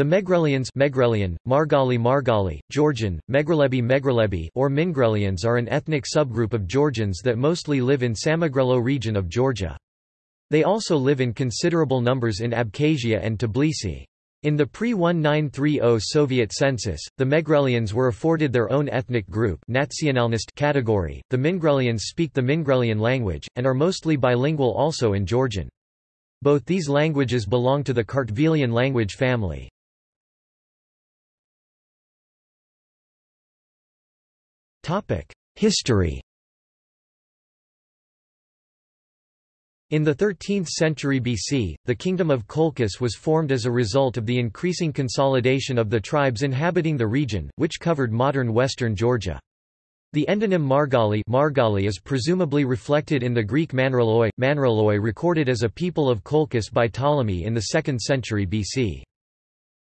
The Megrelians Megrelian, Margali Margali, Georgian, Megrelebi Megrelebi or Mingrelians are an ethnic subgroup of Georgians that mostly live in Samegrelo region of Georgia. They also live in considerable numbers in Abkhazia and Tbilisi. In the pre-1930 Soviet census, the Megrelians were afforded their own ethnic group category. The Mingrelians speak the Mingrelian language, and are mostly bilingual also in Georgian. Both these languages belong to the Kartvelian language family. History In the 13th century BC, the Kingdom of Colchis was formed as a result of the increasing consolidation of the tribes inhabiting the region, which covered modern western Georgia. The endonym Margali, Margali is presumably reflected in the Greek Manroloi, Manroloi recorded as a people of Colchis by Ptolemy in the 2nd century BC.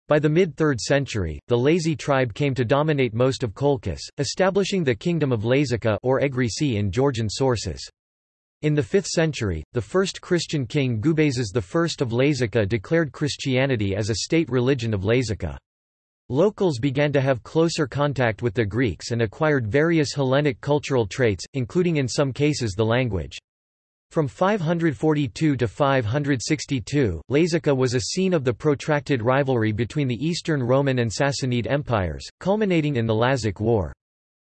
By the mid-3rd century, the Lazi tribe came to dominate most of Colchis, establishing the kingdom of Lazica or Egrisi in Georgian sources. In the 5th century, the first Christian king Gubazes I of Lazica declared Christianity as a state religion of Lazica. Locals began to have closer contact with the Greeks and acquired various Hellenic cultural traits, including in some cases the language. From 542 to 562, Lazica was a scene of the protracted rivalry between the Eastern Roman and Sassanid empires, culminating in the Lazic War.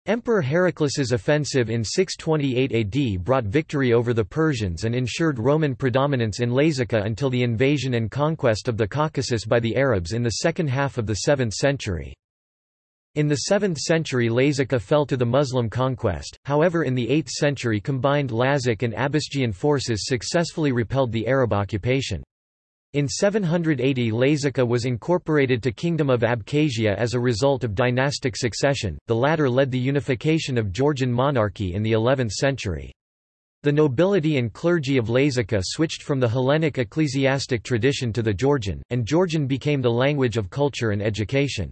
Emperor Heraclius's offensive in 628 AD brought victory over the Persians and ensured Roman predominance in Lazica until the invasion and conquest of the Caucasus by the Arabs in the second half of the 7th century. In the 7th century Lazica fell to the Muslim conquest, however in the 8th century combined Lazic and Abasgian forces successfully repelled the Arab occupation. In 780 Lazica was incorporated to Kingdom of Abkhazia as a result of dynastic succession, the latter led the unification of Georgian monarchy in the 11th century. The nobility and clergy of Lazica switched from the Hellenic ecclesiastic tradition to the Georgian, and Georgian became the language of culture and education.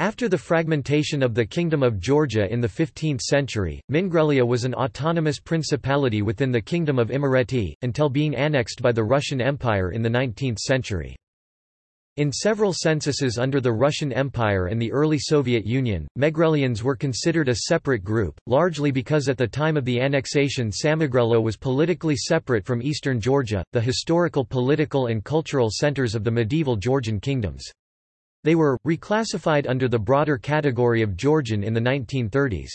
After the fragmentation of the Kingdom of Georgia in the 15th century, Mingrelia was an autonomous principality within the Kingdom of Imereti, until being annexed by the Russian Empire in the 19th century. In several censuses under the Russian Empire and the early Soviet Union, Megrelians were considered a separate group, largely because at the time of the annexation Samegrelo was politically separate from eastern Georgia, the historical political and cultural centers of the medieval Georgian kingdoms. They were, reclassified under the broader category of Georgian in the 1930s.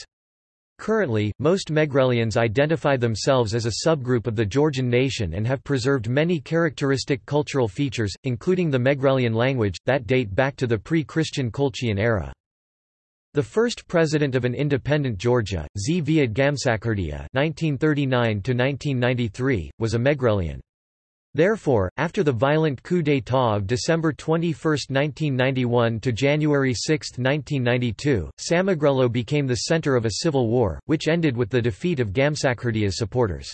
Currently, most Megrelians identify themselves as a subgroup of the Georgian nation and have preserved many characteristic cultural features, including the Megrelian language, that date back to the pre-Christian Colchian era. The first president of an independent Georgia, Zviad Gamsakhurdia (1939–1993), was a Megrelian. Therefore, after the violent coup d'état of December 21, 1991 to January 6, 1992, Samegrelo became the center of a civil war, which ended with the defeat of Gamsakhurdia's supporters.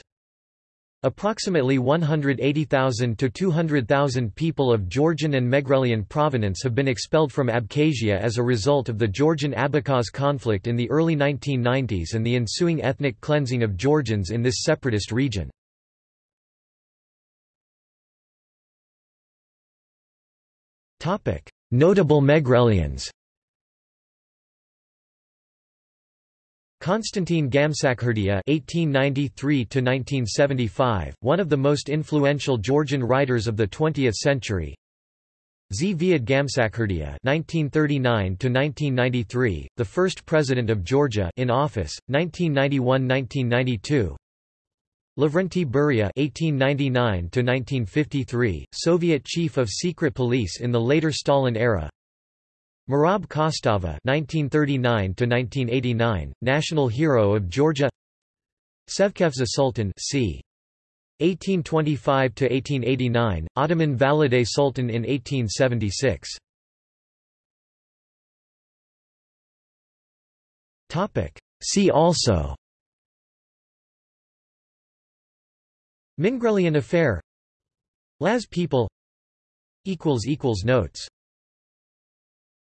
Approximately 180,000 to 200,000 people of Georgian and Megrelian provenance have been expelled from Abkhazia as a result of the Georgian-Abkhaz conflict in the early 1990s and the ensuing ethnic cleansing of Georgians in this separatist region. Topic: Notable Megrelians. Constantine Gamsakhurdia (1893–1975), one of the most influential Georgian writers of the 20th century. Zviad Gamsakhurdia (1939–1993), the first president of Georgia in office, 1991–1992. Lavrenti Beria (1899–1953), Soviet chief of secret police in the later Stalin era. Merab Kostava (1939–1989), national hero of Georgia. Sevkefza Sultan c. 1825–1889, Ottoman Valide Sultan in 1876. Topic. See also. Mingrelian affair. Laz people. Notes